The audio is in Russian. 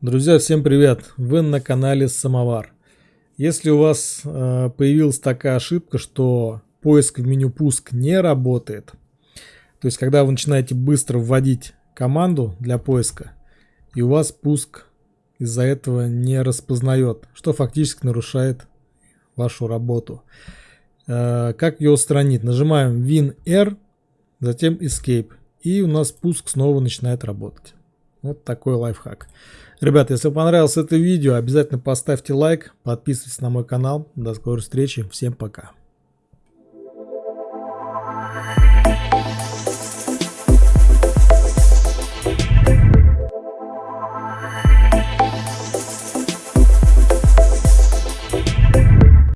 Друзья, всем привет! Вы на канале Самовар. Если у вас э, появилась такая ошибка, что поиск в меню пуск не работает, то есть когда вы начинаете быстро вводить команду для поиска, и у вас пуск из-за этого не распознает, что фактически нарушает вашу работу. Э, как ее устранить? Нажимаем Win-R, затем Escape, и у нас пуск снова начинает работать. Вот такой лайфхак. Ребята, если понравилось это видео, обязательно поставьте лайк, подписывайтесь на мой канал. До скорой встречи, всем пока.